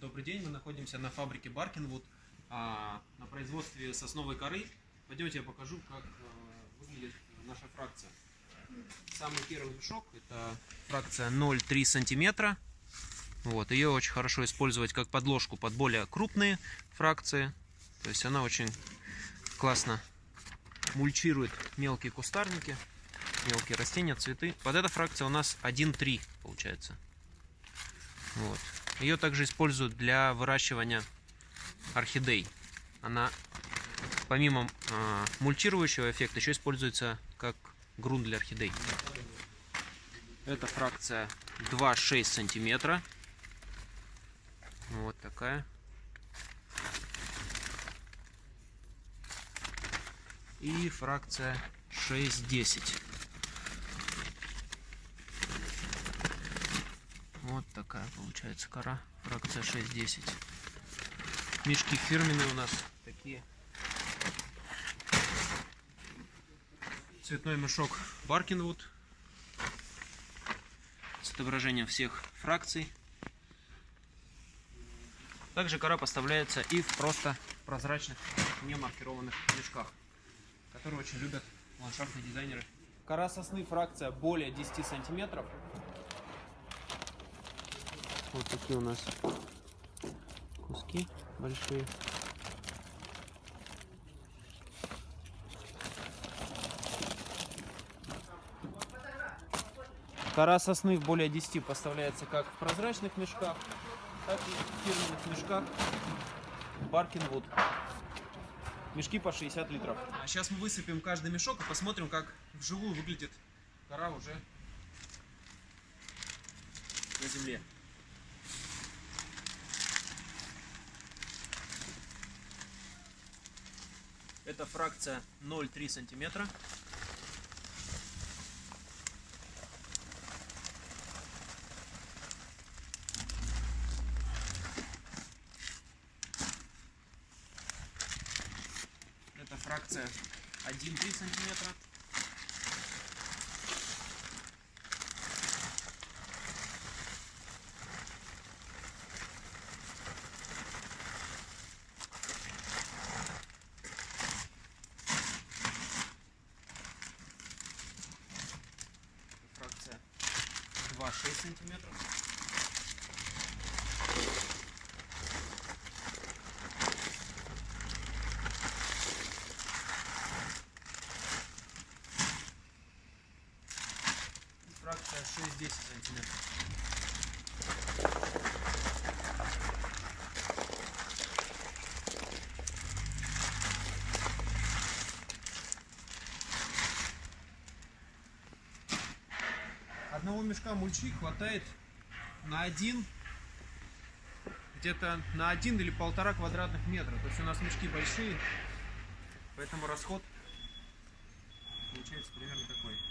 Добрый день, мы находимся на фабрике Баркинвуд а, на производстве сосновой коры. Пойдемте я покажу, как а, выглядит наша фракция. Самый первый мешок это фракция 0,3 сантиметра. Вот, ее очень хорошо использовать как подложку под более крупные фракции. То есть она очень классно мульчирует мелкие кустарники, мелкие растения, цветы. Под эта фракция у нас 1,3 получается. Вот. Ее также используют для выращивания орхидей. Она помимо э, мульчирующего эффекта еще используется как грунт для орхидей. Это фракция 2,6 сантиметра. Вот такая. И фракция 6,10. Вот такая получается кора. Фракция 6,10. Мешки фирменные у нас такие. Цветной мешок Баркинвуд с отображением всех фракций. Также кора поставляется и в просто прозрачных, не маркированных мешках, которые очень любят ландшафтные дизайнеры. Кора сосны фракция более 10 сантиметров. Вот такие у нас куски большие. Кора сосны в более 10 поставляется как в прозрачных мешках, так и в фирменных мешках Баркинвуд. Мешки по 60 литров. А сейчас мы высыпем каждый мешок и посмотрим, как вживую выглядит кора уже на земле. Это фракция 0,3 сантиметра. Это фракция 1,3 сантиметра. фракция 2,6 сантиметров. Фракция 6-10 сантиметров. Одного мешка мульчи хватает на один, где-то на один или полтора квадратных метра. То есть у нас мешки большие, поэтому расход получается примерно такой.